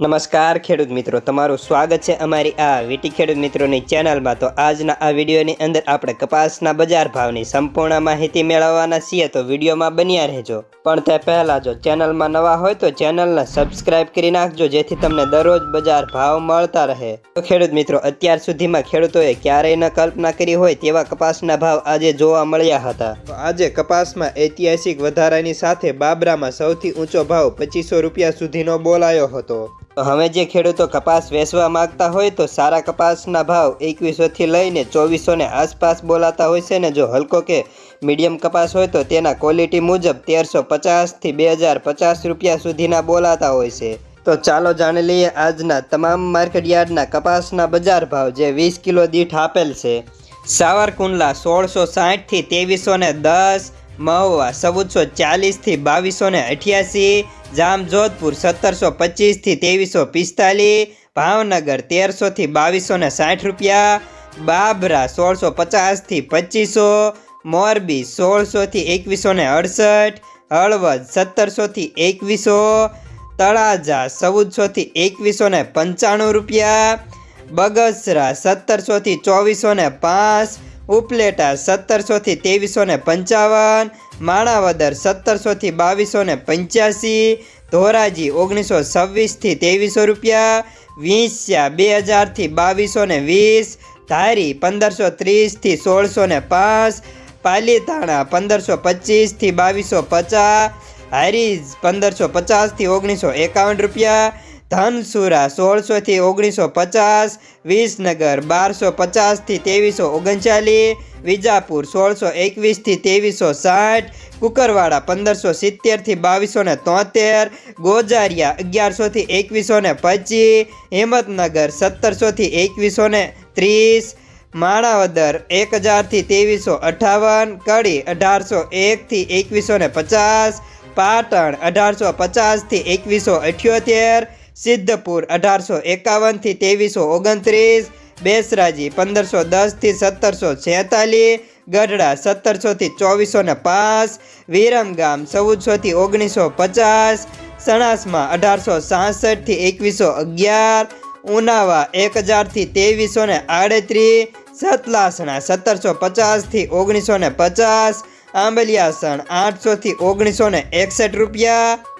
નમસ્કાર ખેડૂત મિત્રો, તમારું સ્વાગત છે અમારી આ વીટી ખેડૂત મિત્રોની ચેનલમાં. તો આજના આ વિડીયોની અંદર આપણે કપાસના બજાર ભાવની સંપૂર્ણ માહિતી મેળવવાના છીએ, તો વિડીયોમાં બન્યા રહેજો. પણ તે પહેલાં જો ચેનલમાં નવા હોય તો ચેનલને સબસ્ક્રાઇબ કરી નાખજો, જેથી તમને દરરોજ બજાર ભાવ મળતા રહે. તો ખેડૂત મિત્રો, અત્યાર સુધીમાં ખેડૂતોએ ક્યારેય ન કલ્પના કરી હોય તેવા કપાસના ભાવ આજે જોવા મળ્યા હતા. તો આજે કપાસમાં ઐતિહાસિક વધારાની સાથે બાબરામાં સૌથી ઊંચો ભાવ પચીસો રૂપિયા સુધીનો બોલાયો હતો. હવે જે ખેડૂતો કપાસ વેચવા માંગતા હોય તો સારા કપાસના ભાવ એકવીસોથી લઈને ચોવીસોને આસપાસ બોલાતા હોય છે ને જો હલકો કે મીડિયમ કપાસ હોય તો તેના ક્વોલિટી મુજબ તેરસો પચાસથી બે હજાર પચાસ રૂપિયા સુધીના બોલાતા હોય છે. તો ચાલો જાણી લઈએ આજના તમામ માર્કેટ યાર્ડના કપાસના બજાર ભાવ જે વીસ કિલો દીઠ આપેલ છે. સાવરકુંડલા સોળસો સાઠથી ત્રેવીસો ને દસ મહુવા ચૌદસો ચાલીસથી બાવીસો ને અઠ્યાસી, જામજોધપુર સત્તરસો પચીસથી ત્રેવીસો પિસ્તાલીસ, ભાવનગર તેરસોથી બાવીસો ને સાઠ રૂપિયા, બાબરા સોળસો પચાસથી પચીસો, મોરબી સોળસોથી એકવીસો ને અડસઠ, હળવદ સત્તરસોથી એકવીસો, તળાજા ચૌદસોથી એકવીસો ને પંચાણું રૂપિયા, બગસરા સત્તરસોથી ચોવીસો ને પાંચ ઉપલેટા સત્તરસોથી ત્રેવીસો ને પંચાવન, માણાવદર સત્તરસોથી બાવીસો ને પંચ્યાસી, ધોરાજી ઓગણીસો છવ્વીસથી ત્રેવીસો રૂપિયા, વીંસ્યા બે હજારથી બાવીસો ને વીસ, ધારી પંદરસો ત્રીસથી સોળસો ને પાંચ, પાલીતાણા પંદરસો પચીસથી બાવીસો પચાસ, હારીજ પંદરસો પચાસથી ઓગણીસો એકાવન રૂપિયા ધનસુરા સોળસોથી ઓગણીસો પચાસ, વિસનગર બારસો પચાસથી ત્રેવીસો ઓગણચાલીસ, વિજાપુર સોળસો એકવીસથી ત્રેવીસો સાઠ, કુકરવાડા પંદરસો સિત્તેરથી બાવીસો ને તોતેર, ગોજારિયા અગિયારસોથી એકવીસો ને પચીસ, હિંમતનગર સત્તરસોથી એકવીસો ને ત્રીસ, માણાવદર એક હજારથી ત્રેવીસો અઠાવન, કડી અઢારસો એકથી એકવીસો ને પચાસ, પાટણ અઢારસો પચાસથી એકવીસો અઠ્યોતેર સિદ્ધપુર અઢારસો એકાવનથી ત્રેવીસો ઓગણત્રીસ, બેસરાજી પંદરસો દસથી સત્તરસો છેતાલીસ, ગઢડા સત્તરસોથી ચોવીસો ને પાંચ વિરમગામ ચૌદસોથી ઓગણીસો પચાસ, સણાસમાં અઢારસો સાસઠથી એકવીસો અગિયાર, ઉનાવા એક હજારથી ત્રેવીસો ને આડત્રીસ, સતલાસણા સત્તરસો પચાસથી ઓગણીસો ને પચાસ, આંબલિયાસણ આઠસોથી ઓગણીસો ને એકસઠ રૂપિયા